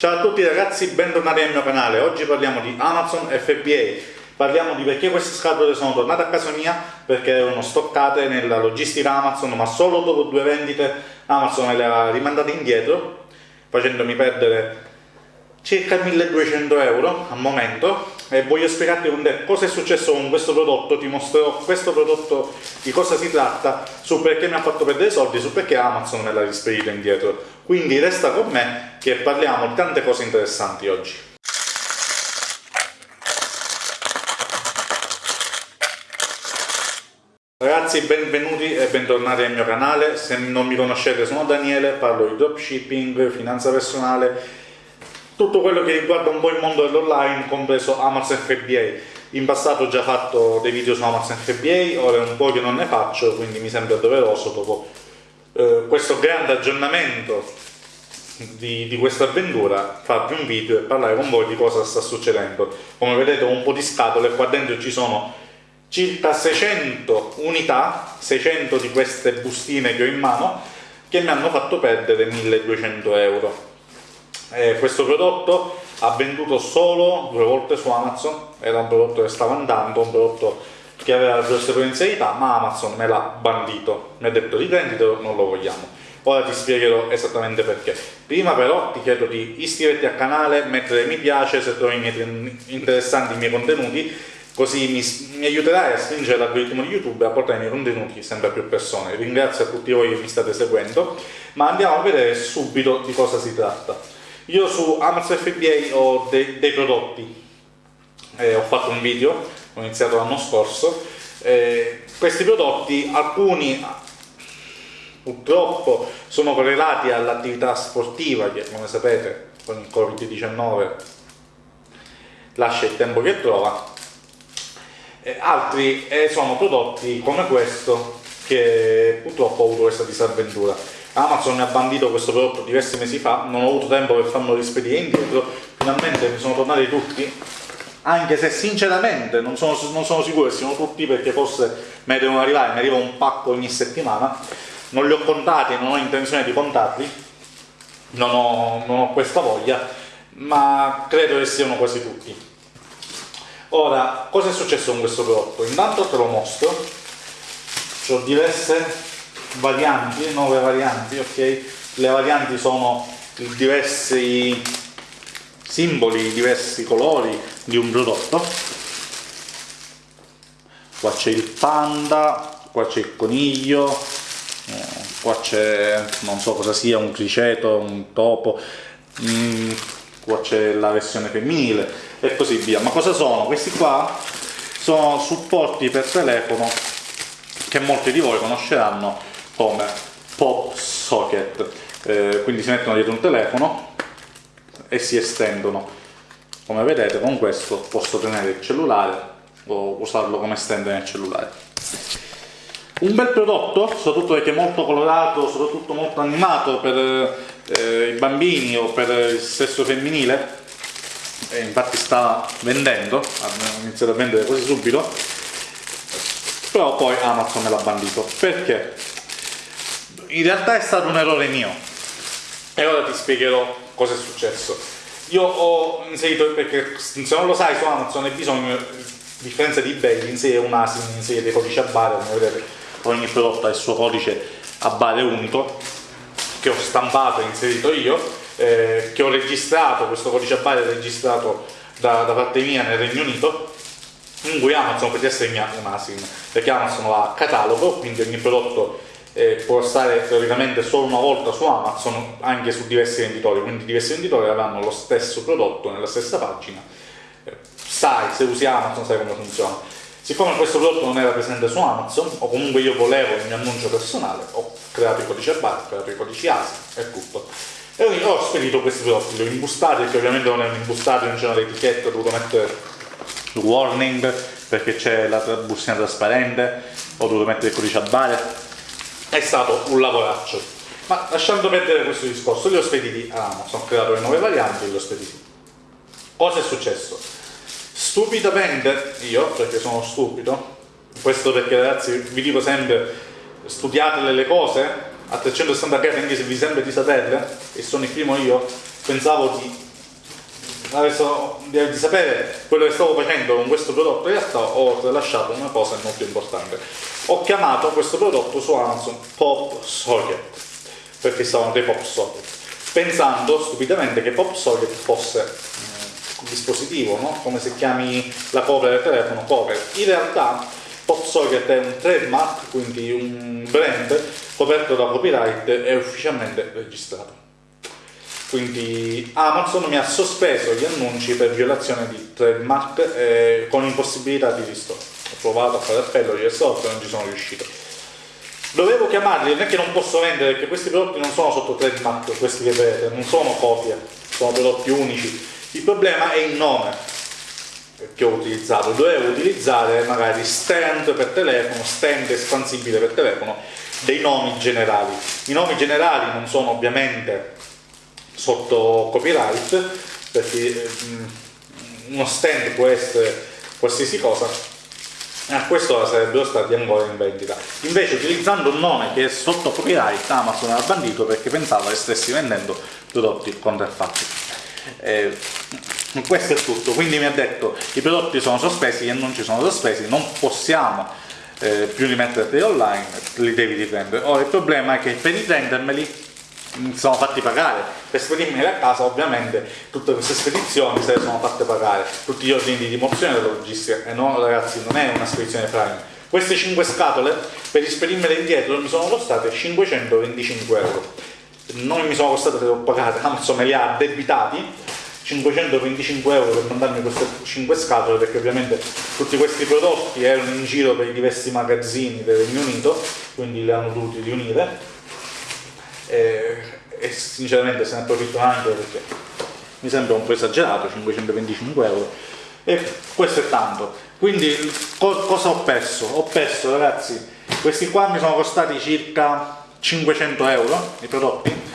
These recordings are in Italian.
Ciao a tutti ragazzi, bentornati nel mio canale. Oggi parliamo di Amazon FBA. Parliamo di perché queste scatole sono tornate a casa mia, perché erano stoccate nella logistica Amazon, ma solo dopo due vendite Amazon le ha rimandate indietro, facendomi perdere circa 1200 euro al momento e voglio spiegarti cosa è successo con questo prodotto, ti mostrerò questo prodotto di cosa si tratta, su perché mi ha fatto perdere soldi, su perché Amazon me l'ha rispedito indietro. Quindi resta con me che parliamo di tante cose interessanti oggi. Ragazzi benvenuti e bentornati al mio canale, se non mi conoscete sono Daniele, parlo di dropshipping, finanza personale, tutto quello che riguarda un po' il mondo dell'online, compreso Amazon FBA. In passato ho già fatto dei video su Amazon FBA, ora è un po' che non ne faccio, quindi mi sembra doveroso dopo eh, questo grande aggiornamento di, di questa avventura farvi un video e parlare con voi di cosa sta succedendo come vedete ho un po' di scatole qua dentro ci sono circa 600 unità 600 di queste bustine che ho in mano che mi hanno fatto perdere 1200 euro eh, questo prodotto ha venduto solo due volte su Amazon era un prodotto che stava andando un prodotto che aveva grosse potenzialità, ma Amazon me l'ha bandito, mi ha detto riprenditelo, non lo vogliamo. Ora ti spiegherò esattamente perché. Prima però ti chiedo di iscriverti al canale, mettere mi piace se trovi interessanti i miei contenuti, così mi, mi aiuterai a stringere l'algoritmo di YouTube e a portare i miei contenuti sempre a più persone. Ringrazio a tutti voi che mi state seguendo, ma andiamo a vedere subito di cosa si tratta. Io su Amazon FBA ho de dei prodotti, eh, ho fatto un video ho iniziato l'anno scorso, eh, questi prodotti, alcuni purtroppo sono correlati all'attività sportiva che come sapete con il Covid-19 lascia il tempo che trova, eh, altri eh, sono prodotti come questo che purtroppo ho avuto questa disavventura. Amazon ha bandito questo prodotto diversi mesi fa, non ho avuto tempo per farlo rispedire indietro, finalmente mi sono tornati tutti anche se sinceramente non sono, non sono sicuro che siano tutti perché forse mi devono arrivare, mi arriva un pacco ogni settimana, non li ho contati, non ho intenzione di contarli, non ho, non ho questa voglia, ma credo che siano quasi tutti. Ora, cosa è successo con questo prodotto? Intanto te lo mostro, ho diverse varianti, nuove varianti, ok? Le varianti sono diversi simboli, diversi colori di un prodotto qua c'è il panda, qua c'è il coniglio eh, qua c'è non so cosa sia, un criceto, un topo mm, qua c'è la versione femminile e così via ma cosa sono? questi qua sono supporti per telefono che molti di voi conosceranno come pop socket. Eh, quindi si mettono dietro un telefono e si estendono. Come vedete con questo posso tenere il cellulare o usarlo come stand nel cellulare. Un bel prodotto soprattutto perché è molto colorato soprattutto molto animato per eh, i bambini o per il sesso femminile. E infatti sta vendendo ha iniziato a vendere quasi subito. Però poi Amazon me l'ha bandito. Perché in realtà è stato un errore mio. E ora ti spiegherò cosa è successo? Io ho inserito, perché se non lo sai su Amazon hai bisogno, a differenza di eBay, inserire un ASIN, inserire dei codici a bare, come vedete ogni prodotto ha il suo codice a bare unico, che ho stampato e inserito io, eh, che ho registrato, questo codice a bare è registrato da, da parte mia nel Regno Unito, in cui Amazon potrebbe essere un ASIN, perché Amazon ha catalogo, quindi ogni prodotto eh, può stare teoricamente solo una volta su Amazon anche su diversi venditori, quindi diversi venditori avranno lo stesso prodotto nella stessa pagina, eh, sai, se usi Amazon sai come funziona. Siccome questo prodotto non era presente su Amazon, o comunque io volevo il mio annuncio personale, ho creato i codici a barra, ho creato i codici ASI e tutto. E ho spedito questi prodotti, li ho imbustati, perché ovviamente non erano imbustati, non c'era l'etichetta, ho dovuto mettere warning, perché c'è la bustina trasparente, ho dovuto mettere il codice a bare, è stato un lavoraccio. Ma lasciando perdere questo discorso, li ho spediti a Amazon, ho creato le nuove varianti e li ho spediti. Cosa è successo? Stupidamente, io, perché sono stupido, questo perché ragazzi vi dico sempre, studiate le cose a 360 gradi anche se vi sembra di saperle, e sono il primo io, pensavo di adesso di sapere quello che stavo facendo con questo prodotto in realtà ho tralasciato una cosa molto importante. Ho chiamato questo prodotto su Amazon Pop Socket perché stavano dei Pop Socket pensando stupidamente che Pop Socket fosse un dispositivo no? come se chiami la cover del telefono cover in realtà Pop Socket è un trademark quindi un brand coperto da copyright e ufficialmente registrato quindi Amazon mi ha sospeso gli annunci per violazione di trademark eh, con impossibilità di ristoro. Ho provato a fare appello di risolto e non ci sono riuscito. Dovevo chiamarli, non è che non posso vendere perché questi prodotti non sono sotto trademark, questi che vedete, non sono copie, sono prodotti unici. Il problema è il nome che ho utilizzato, dovevo utilizzare magari stand per telefono, stand espansibile per telefono, dei nomi generali. I nomi generali non sono ovviamente sotto copyright perché mm, uno stand può essere qualsiasi cosa a questo sarebbero stati ancora in vendita. Invece utilizzando un nome che è sotto copyright Amazon ha bandito perché pensava che stessi vendendo prodotti contraffatti. Eh, questo è tutto. Quindi mi ha detto i prodotti sono sospesi e non ci sono sospesi non possiamo eh, più rimetterli online li devi riprendere ora il problema è che per riprendermeli sono fatti pagare. Per spedirmi a casa ovviamente tutte queste spedizioni se le sono fatte pagare. Tutti gli ordini di rimozione della logistica. E no ragazzi non è una spedizione prime. Queste 5 scatole per rispedirmele indietro mi sono costate 525 euro. Non mi sono costate le ho pagate Amazon me le ha debitati 525 euro per mandarmi queste 5 scatole perché ovviamente tutti questi prodotti erano in giro per i diversi magazzini del Regno Unito quindi li hanno dovuti riunire e, e sinceramente se ne approfitto anche perché mi sembra un po' esagerato 525 euro. E questo è tanto. Quindi co cosa ho perso? ho perso ragazzi questi qua mi sono costati circa 500 euro i prodotti.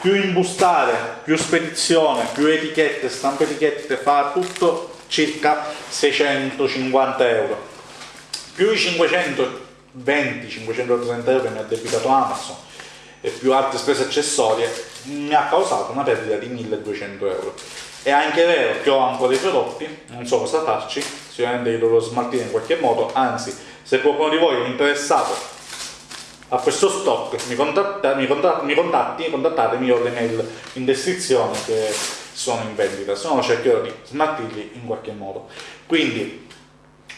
Più imbustare, più spedizione, più etichette, stampa etichette, fa tutto circa 650 euro. Più i 520-530 euro che mi ha debitato Amazon e più altre spese accessorie mi ha causato una perdita di 1200 euro. È anche vero che ho ancora dei prodotti non so cosa farci sicuramente li dovrò smaltire in qualche modo anzi se qualcuno di voi è interessato a questo stock mi, contatta, mi, contatta, mi contatti contattatemi ho le mail in descrizione che sono in vendita. Se no cercherò di smaltirli in qualche modo. Quindi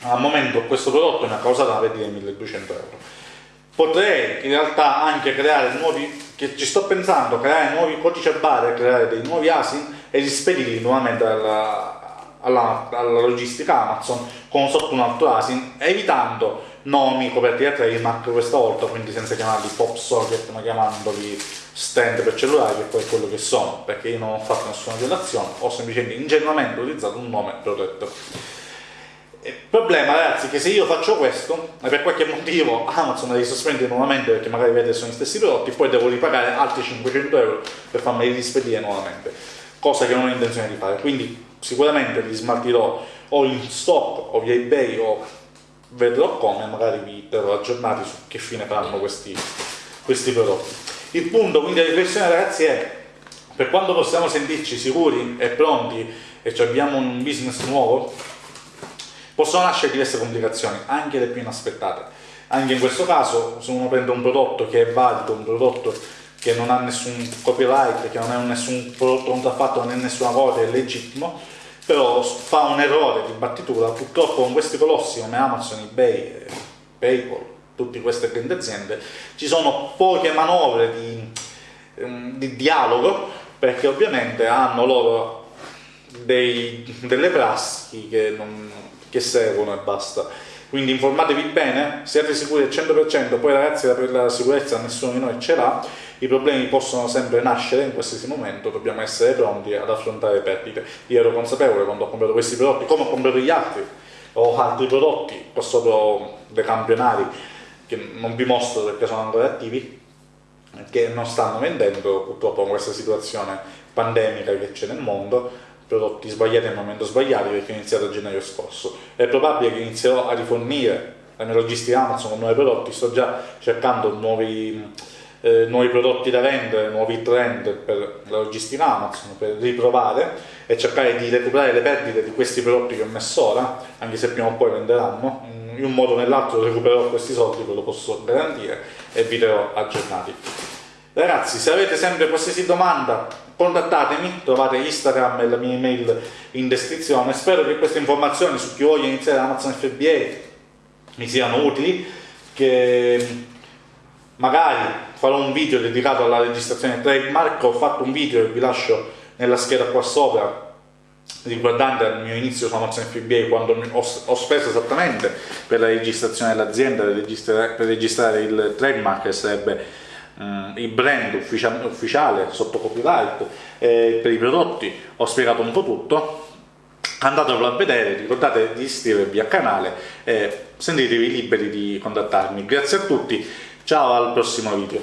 al momento questo prodotto mi ha causato una perdita di 1200 euro potrei in realtà anche creare nuovi, ci sto pensando, creare nuovi codici a barre, creare dei nuovi ASIN e rispedirli nuovamente alla, alla, alla, logistica Amazon con sotto un altro ASIN, evitando nomi coperti da trademark questa volta, quindi senza chiamarli pop socket, ma chiamandoli stand per cellulari, che poi è quello che sono, perché io non ho fatto nessuna violazione, ho semplicemente ingenuamente utilizzato un nome protetto. Il problema ragazzi è che se io faccio questo e per qualche motivo Amazon li sospende nuovamente perché magari vede sono gli stessi prodotti poi devo ripagare altri 500 euro per farmeli rispedire nuovamente. Cosa che non ho intenzione di fare. Quindi sicuramente li smaltirò o in stock o via ebay o vedrò come magari vi terrò aggiornati su che fine faranno questi, questi prodotti. Il punto quindi la riflessione ragazzi è per quando possiamo sentirci sicuri e pronti e abbiamo un business nuovo Possono nascere diverse complicazioni, anche le più inaspettate. Anche in questo caso, se uno prende un prodotto che è valido, un prodotto che non ha nessun copyright, che non è nessun prodotto contraffatto, non è nessuna copia, è legittimo, però fa un errore di battitura, purtroppo con questi colossi come Amazon, eBay, PayPal, tutte queste grandi aziende, ci sono poche manovre di, ehm, di dialogo, perché ovviamente hanno loro dei, delle prassi che non, che seguono e basta. Quindi informatevi bene, siate sicuri al 100%, poi ragazzi la sicurezza nessuno di noi ce l'ha, i problemi possono sempre nascere in qualsiasi momento, dobbiamo essere pronti ad affrontare perdite. Io ero consapevole quando ho comprato questi prodotti, come ho comprato gli altri, ho altri prodotti, ho solo dei campionari che non vi mostro perché sono ancora attivi, che non stanno vendendo. Purtroppo con questa situazione pandemica che c'è nel mondo, prodotti sbagliati nel momento sbagliato perché ho iniziato a gennaio scorso. È probabile che inizierò a rifornire la mia logistica Amazon con nuovi prodotti, sto già cercando nuovi, eh, nuovi prodotti da vendere, nuovi trend per la logistica Amazon, per riprovare e cercare di recuperare le perdite di questi prodotti che ho messo ora, anche se prima o poi venderanno, in un modo o nell'altro recupererò questi soldi, ve lo posso garantire, e vi terrò aggiornati. Ragazzi, se avete sempre qualsiasi domanda, contattatemi, trovate Instagram e la mia email in descrizione. Spero che queste informazioni su chi voglia iniziare Amazon FBA mi siano utili, che magari farò un video dedicato alla registrazione trademark, ho fatto un video che vi lascio nella scheda qua sopra riguardante il mio inizio su Amazon FBA quando ho, speso esattamente per la registrazione dell'azienda per registrare il trademark che sarebbe Uh, il brand ufficia ufficiale sotto copyright eh, per i prodotti ho spiegato un po' tutto. Andatelo a vedere ricordate di iscrivervi al canale e sentitevi liberi di contattarmi. Grazie a tutti ciao al prossimo video